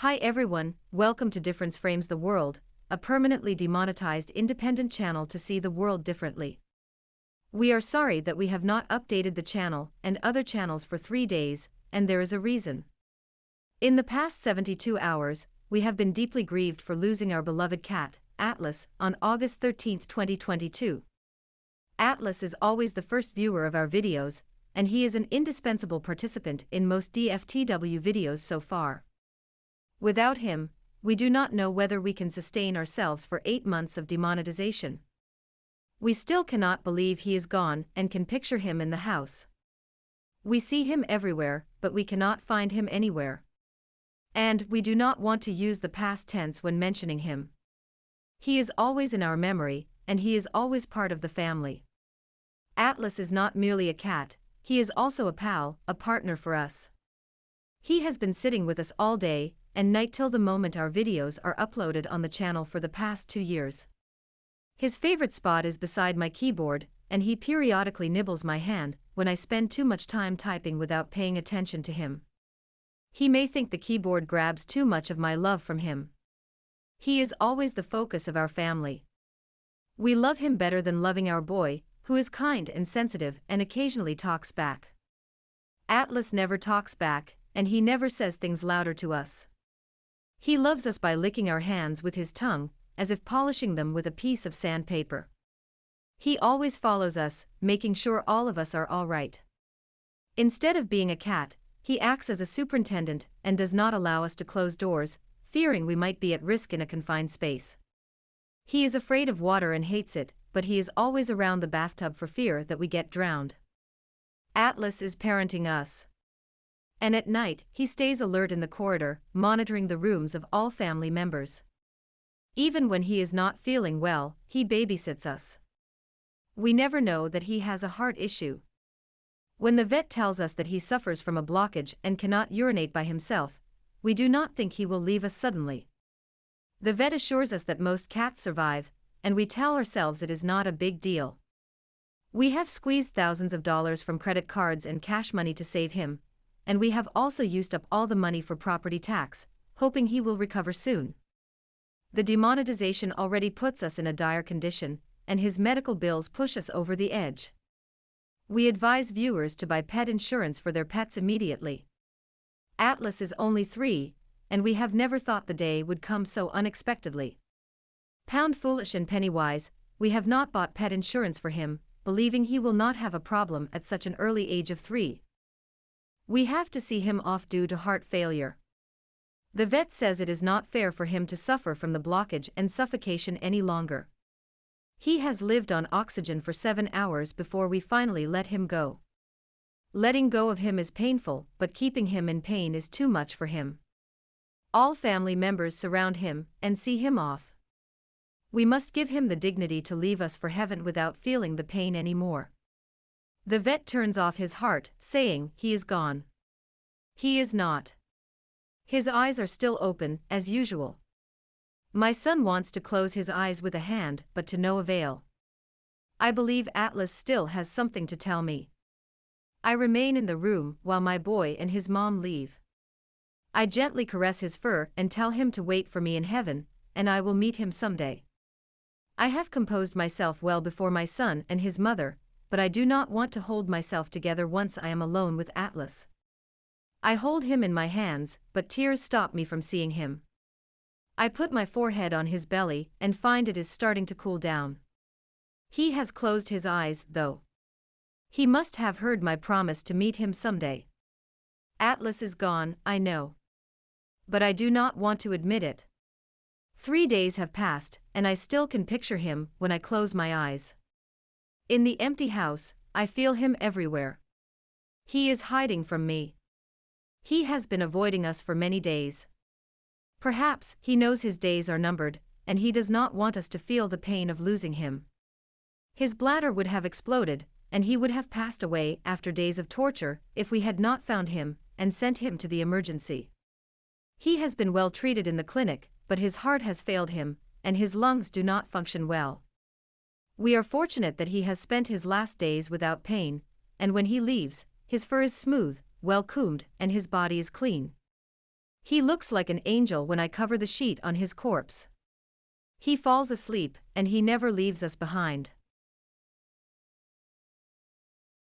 Hi everyone, welcome to Difference Frames the World, a permanently demonetized independent channel to see the world differently. We are sorry that we have not updated the channel and other channels for three days, and there is a reason. In the past 72 hours, we have been deeply grieved for losing our beloved cat, Atlas, on August 13, 2022. Atlas is always the first viewer of our videos, and he is an indispensable participant in most DFTW videos so far. Without him, we do not know whether we can sustain ourselves for eight months of demonetization. We still cannot believe he is gone and can picture him in the house. We see him everywhere, but we cannot find him anywhere. And we do not want to use the past tense when mentioning him. He is always in our memory, and he is always part of the family. Atlas is not merely a cat, he is also a pal, a partner for us. He has been sitting with us all day and night till the moment our videos are uploaded on the channel for the past two years. His favorite spot is beside my keyboard, and he periodically nibbles my hand when I spend too much time typing without paying attention to him. He may think the keyboard grabs too much of my love from him. He is always the focus of our family. We love him better than loving our boy, who is kind and sensitive and occasionally talks back. Atlas never talks back, and he never says things louder to us. He loves us by licking our hands with his tongue, as if polishing them with a piece of sandpaper. He always follows us, making sure all of us are all right. Instead of being a cat, he acts as a superintendent and does not allow us to close doors, fearing we might be at risk in a confined space. He is afraid of water and hates it, but he is always around the bathtub for fear that we get drowned. Atlas is parenting us. And at night, he stays alert in the corridor, monitoring the rooms of all family members. Even when he is not feeling well, he babysits us. We never know that he has a heart issue. When the vet tells us that he suffers from a blockage and cannot urinate by himself, we do not think he will leave us suddenly. The vet assures us that most cats survive, and we tell ourselves it is not a big deal. We have squeezed thousands of dollars from credit cards and cash money to save him, and we have also used up all the money for property tax, hoping he will recover soon. The demonetization already puts us in a dire condition, and his medical bills push us over the edge. We advise viewers to buy pet insurance for their pets immediately. Atlas is only three, and we have never thought the day would come so unexpectedly. Pound foolish and penny wise, we have not bought pet insurance for him, believing he will not have a problem at such an early age of three. We have to see him off due to heart failure. The vet says it is not fair for him to suffer from the blockage and suffocation any longer. He has lived on oxygen for seven hours before we finally let him go. Letting go of him is painful, but keeping him in pain is too much for him. All family members surround him and see him off. We must give him the dignity to leave us for heaven without feeling the pain anymore. The vet turns off his heart, saying, He is gone. He is not. His eyes are still open, as usual. My son wants to close his eyes with a hand, but to no avail. I believe Atlas still has something to tell me. I remain in the room while my boy and his mom leave. I gently caress his fur and tell him to wait for me in heaven, and I will meet him someday. I have composed myself well before my son and his mother, but I do not want to hold myself together once I am alone with Atlas. I hold him in my hands, but tears stop me from seeing him. I put my forehead on his belly and find it is starting to cool down. He has closed his eyes, though. He must have heard my promise to meet him someday. Atlas is gone, I know. But I do not want to admit it. Three days have passed, and I still can picture him when I close my eyes. In the empty house, I feel him everywhere. He is hiding from me. He has been avoiding us for many days. Perhaps he knows his days are numbered, and he does not want us to feel the pain of losing him. His bladder would have exploded, and he would have passed away after days of torture if we had not found him and sent him to the emergency. He has been well treated in the clinic, but his heart has failed him, and his lungs do not function well. We are fortunate that he has spent his last days without pain, and when he leaves, his fur is smooth, well combed, and his body is clean. He looks like an angel when I cover the sheet on his corpse. He falls asleep, and he never leaves us behind.